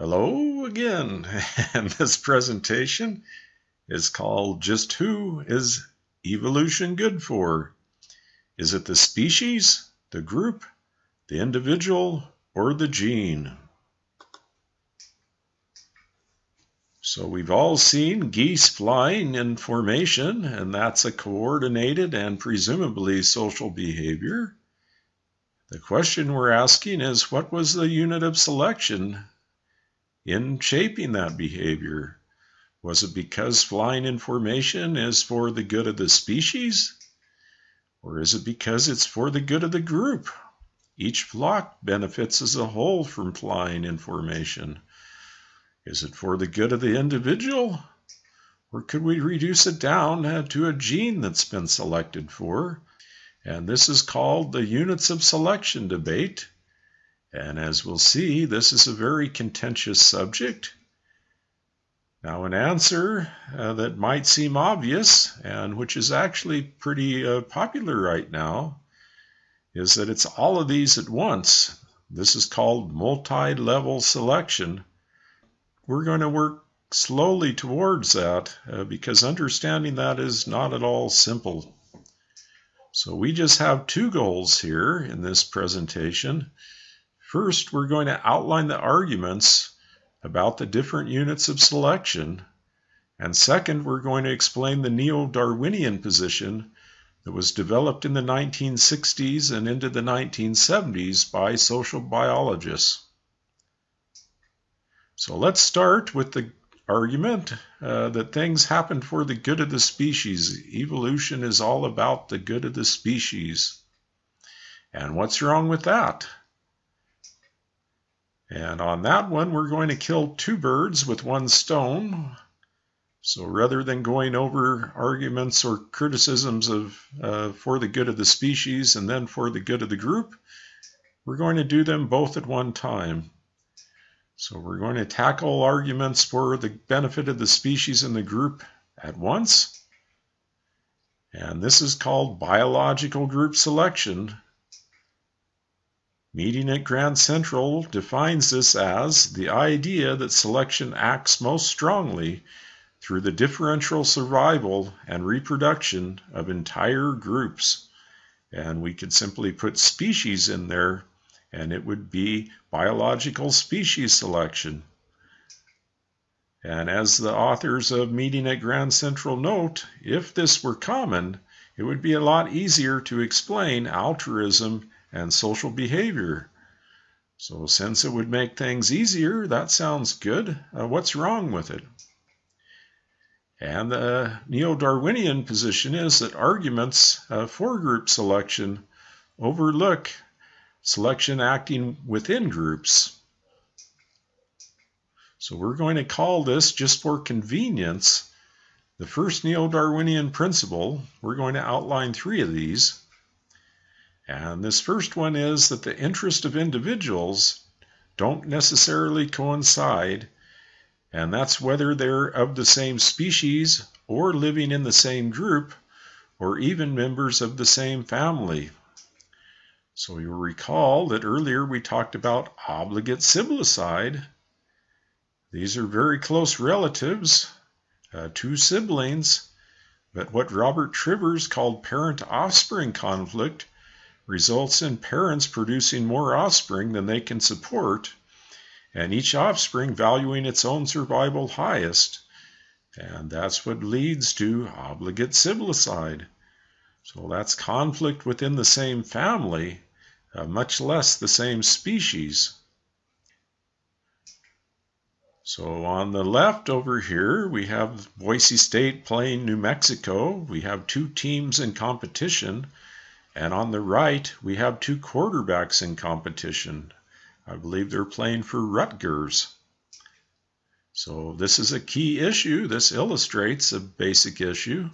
Hello again, and this presentation is called Just Who is Evolution Good For? Is it the species, the group, the individual, or the gene? So we've all seen geese flying in formation, and that's a coordinated and presumably social behavior. The question we're asking is what was the unit of selection in shaping that behavior? Was it because flying in formation is for the good of the species? Or is it because it's for the good of the group? Each flock benefits as a whole from flying in formation. Is it for the good of the individual? Or could we reduce it down to a gene that's been selected for? And this is called the units of selection debate. And as we'll see, this is a very contentious subject. Now, an answer uh, that might seem obvious, and which is actually pretty uh, popular right now, is that it's all of these at once. This is called multi level selection. We're going to work slowly towards that uh, because understanding that is not at all simple. So we just have two goals here in this presentation. First, we're going to outline the arguments about the different units of selection. And second, we're going to explain the neo-Darwinian position that was developed in the 1960s and into the 1970s by social biologists. So let's start with the argument uh, that things happen for the good of the species. Evolution is all about the good of the species. And what's wrong with that? And on that one, we're going to kill two birds with one stone. So rather than going over arguments or criticisms of uh, for the good of the species and then for the good of the group, we're going to do them both at one time. So we're going to tackle arguments for the benefit of the species and the group at once. And this is called biological group selection Meeting at Grand Central defines this as the idea that selection acts most strongly through the differential survival and reproduction of entire groups. And we could simply put species in there and it would be biological species selection. And as the authors of Meeting at Grand Central note, if this were common, it would be a lot easier to explain altruism and social behavior. So, since it would make things easier, that sounds good. Uh, what's wrong with it? And the neo Darwinian position is that arguments uh, for group selection overlook selection acting within groups. So, we're going to call this, just for convenience, the first neo Darwinian principle. We're going to outline three of these. And this first one is that the interest of individuals don't necessarily coincide, and that's whether they're of the same species or living in the same group or even members of the same family. So you'll recall that earlier we talked about obligate siblicide. These are very close relatives, uh, two siblings, but what Robert Trivers called parent offspring conflict results in parents producing more offspring than they can support, and each offspring valuing its own survival highest. And that's what leads to obligate siblicide. So that's conflict within the same family, uh, much less the same species. So on the left over here, we have Boise State playing New Mexico. We have two teams in competition. And on the right, we have two quarterbacks in competition. I believe they're playing for Rutgers. So this is a key issue. This illustrates a basic issue.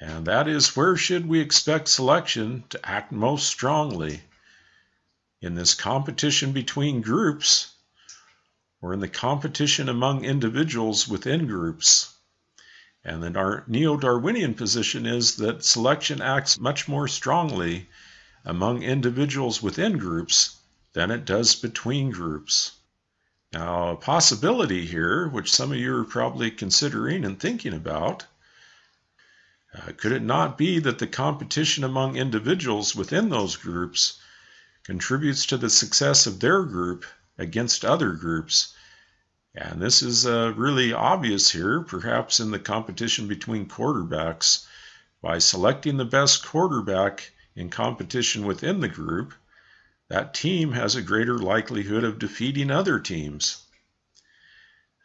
And that is where should we expect selection to act most strongly? In this competition between groups or in the competition among individuals within groups? And the neo Darwinian position is that selection acts much more strongly among individuals within groups than it does between groups. Now, a possibility here, which some of you are probably considering and thinking about, uh, could it not be that the competition among individuals within those groups contributes to the success of their group against other groups? And this is uh, really obvious here, perhaps in the competition between quarterbacks. By selecting the best quarterback in competition within the group, that team has a greater likelihood of defeating other teams.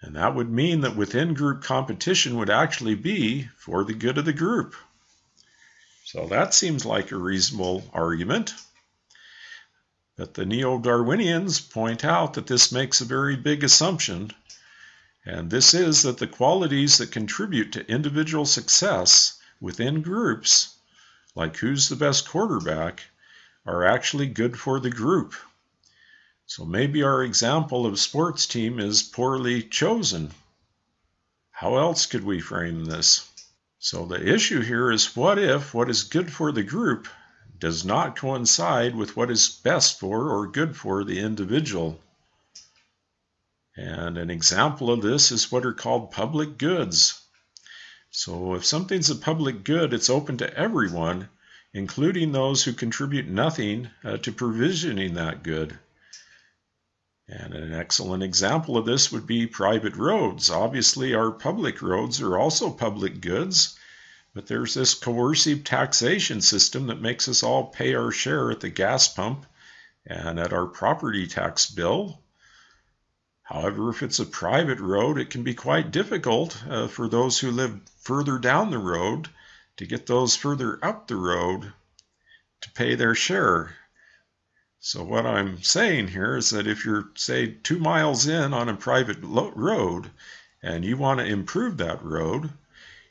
And that would mean that within group competition would actually be for the good of the group. So that seems like a reasonable argument. But the Neo Darwinians point out that this makes a very big assumption, and this is that the qualities that contribute to individual success within groups, like who's the best quarterback, are actually good for the group. So maybe our example of sports team is poorly chosen. How else could we frame this? So the issue here is what if what is good for the group does not coincide with what is best for or good for the individual? And an example of this is what are called public goods. So if something's a public good, it's open to everyone, including those who contribute nothing uh, to provisioning that good. And an excellent example of this would be private roads. Obviously, our public roads are also public goods, but there's this coercive taxation system that makes us all pay our share at the gas pump and at our property tax bill. However, if it's a private road, it can be quite difficult uh, for those who live further down the road to get those further up the road to pay their share. So what I'm saying here is that if you're, say, two miles in on a private road and you want to improve that road,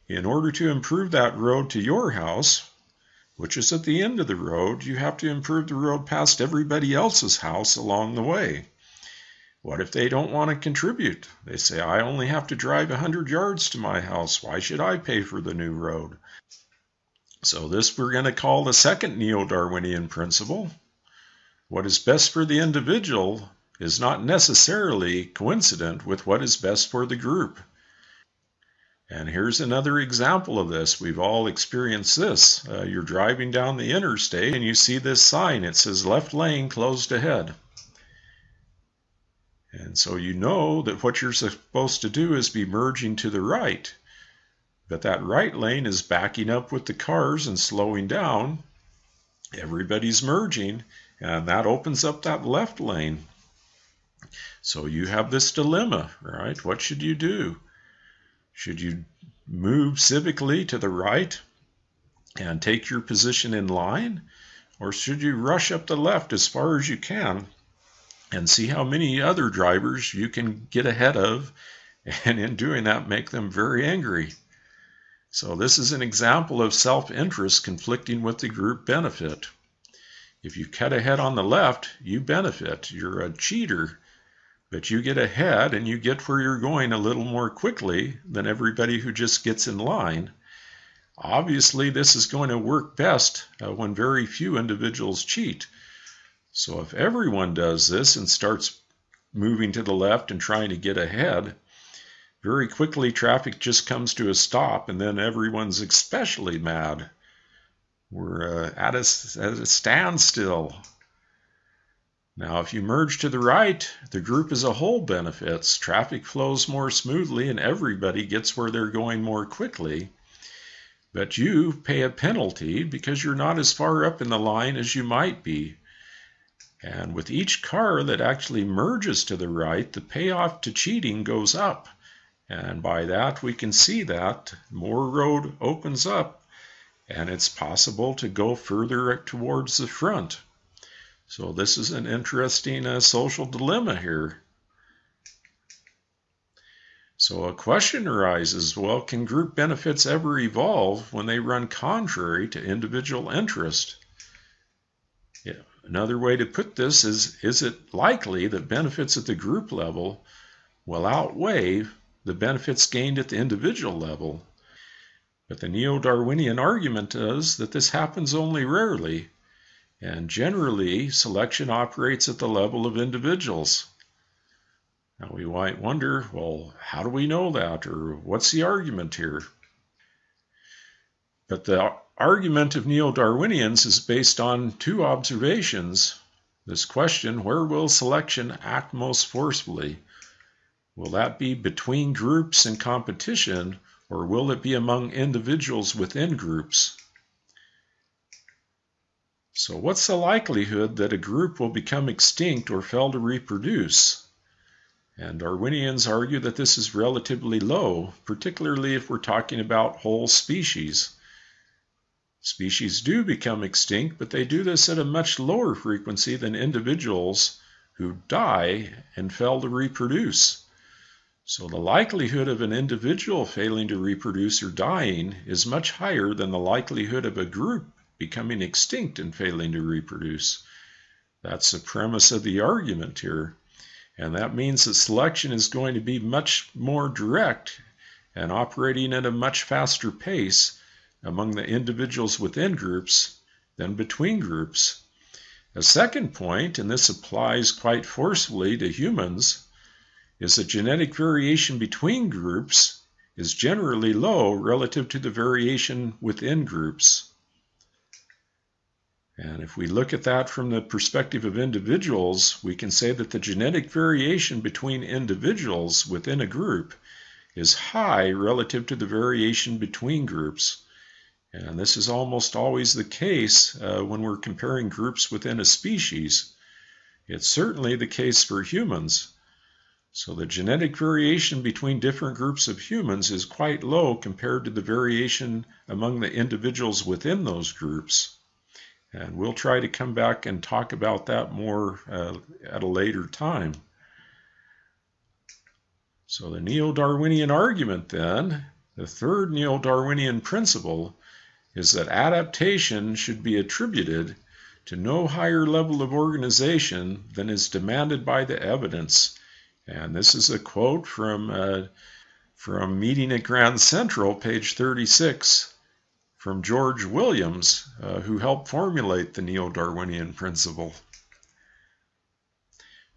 in order to improve that road to your house, which is at the end of the road, you have to improve the road past everybody else's house along the way. What if they don't want to contribute? They say, I only have to drive 100 yards to my house. Why should I pay for the new road? So this we're going to call the second neo-Darwinian principle. What is best for the individual is not necessarily coincident with what is best for the group. And here's another example of this. We've all experienced this. Uh, you're driving down the interstate and you see this sign. It says left lane closed ahead. And so you know that what you're supposed to do is be merging to the right. But that right lane is backing up with the cars and slowing down. Everybody's merging, and that opens up that left lane. So you have this dilemma, right? What should you do? Should you move civically to the right and take your position in line? Or should you rush up the left as far as you can and see how many other drivers you can get ahead of, and in doing that, make them very angry? So this is an example of self-interest conflicting with the group benefit. If you cut ahead on the left, you benefit. You're a cheater, but you get ahead and you get where you're going a little more quickly than everybody who just gets in line. Obviously, this is going to work best uh, when very few individuals cheat. So if everyone does this and starts moving to the left and trying to get ahead, very quickly, traffic just comes to a stop, and then everyone's especially mad. We're uh, at, a, at a standstill. Now, if you merge to the right, the group as a whole benefits. Traffic flows more smoothly, and everybody gets where they're going more quickly. But you pay a penalty because you're not as far up in the line as you might be. And with each car that actually merges to the right, the payoff to cheating goes up. And by that, we can see that more road opens up and it's possible to go further towards the front. So this is an interesting uh, social dilemma here. So a question arises, well, can group benefits ever evolve when they run contrary to individual interest? Yeah. Another way to put this is, is it likely that benefits at the group level will outweigh the benefits gained at the individual level. But the neo Darwinian argument is that this happens only rarely, and generally selection operates at the level of individuals. Now we might wonder, well, how do we know that? Or what's the argument here? But the argument of neo Darwinians is based on two observations. This question where will selection act most forcefully? Will that be between groups in competition, or will it be among individuals within groups? So, what's the likelihood that a group will become extinct or fail to reproduce? And Darwinians argue that this is relatively low, particularly if we're talking about whole species. Species do become extinct, but they do this at a much lower frequency than individuals who die and fail to reproduce. So the likelihood of an individual failing to reproduce or dying is much higher than the likelihood of a group becoming extinct and failing to reproduce. That's the premise of the argument here. And that means that selection is going to be much more direct and operating at a much faster pace among the individuals within groups than between groups. A second point, and this applies quite forcefully to humans, is that genetic variation between groups is generally low relative to the variation within groups. And if we look at that from the perspective of individuals, we can say that the genetic variation between individuals within a group is high relative to the variation between groups. And this is almost always the case uh, when we're comparing groups within a species. It's certainly the case for humans. So the genetic variation between different groups of humans is quite low compared to the variation among the individuals within those groups. And we'll try to come back and talk about that more uh, at a later time. So the neo-Darwinian argument then, the third neo-Darwinian principle, is that adaptation should be attributed to no higher level of organization than is demanded by the evidence. And this is a quote from, uh, from Meeting at Grand Central, page 36 from George Williams, uh, who helped formulate the neo Darwinian principle.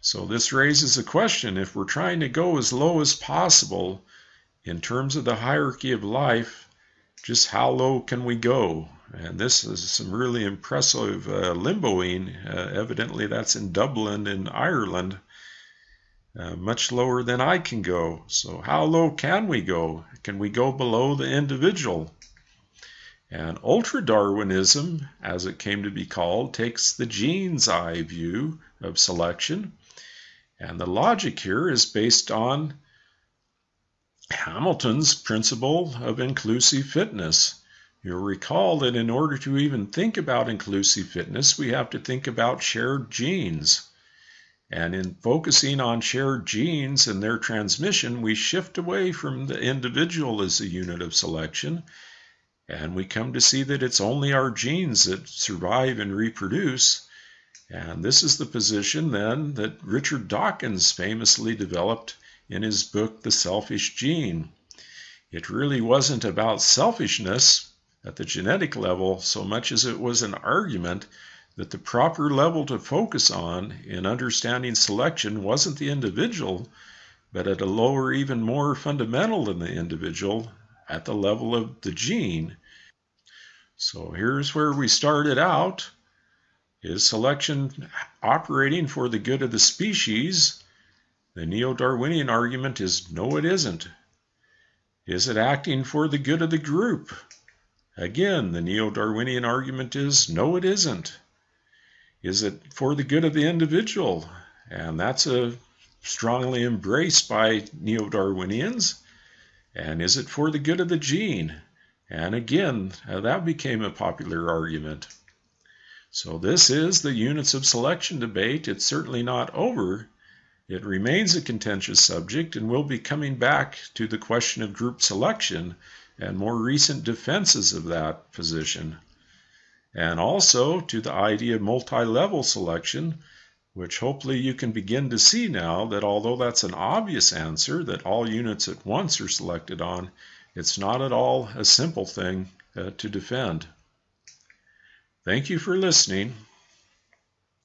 So, this raises a question if we're trying to go as low as possible in terms of the hierarchy of life, just how low can we go? And this is some really impressive uh, limboing. Uh, evidently, that's in Dublin, in Ireland, uh, much lower than I can go. So, how low can we go? Can we go below the individual? And ultra Darwinism, as it came to be called, takes the gene's eye view of selection. And the logic here is based on Hamilton's principle of inclusive fitness. You'll recall that in order to even think about inclusive fitness, we have to think about shared genes. And in focusing on shared genes and their transmission, we shift away from the individual as a unit of selection and we come to see that it's only our genes that survive and reproduce. And this is the position then that Richard Dawkins famously developed in his book, The Selfish Gene. It really wasn't about selfishness at the genetic level so much as it was an argument that the proper level to focus on in understanding selection wasn't the individual, but at a lower, even more fundamental than the individual, at the level of the gene. So here's where we started out. Is selection operating for the good of the species? The neo-Darwinian argument is no, it isn't. Is it acting for the good of the group? Again, the neo-Darwinian argument is no, it isn't. Is it for the good of the individual? And that's a strongly embraced by neo-Darwinians. And is it for the good of the gene? And again, uh, that became a popular argument. So this is the units of selection debate. It's certainly not over. It remains a contentious subject, and we'll be coming back to the question of group selection and more recent defenses of that position. And also to the idea of multi-level selection, which hopefully you can begin to see now that although that's an obvious answer that all units at once are selected on, it's not at all a simple thing uh, to defend. Thank you for listening.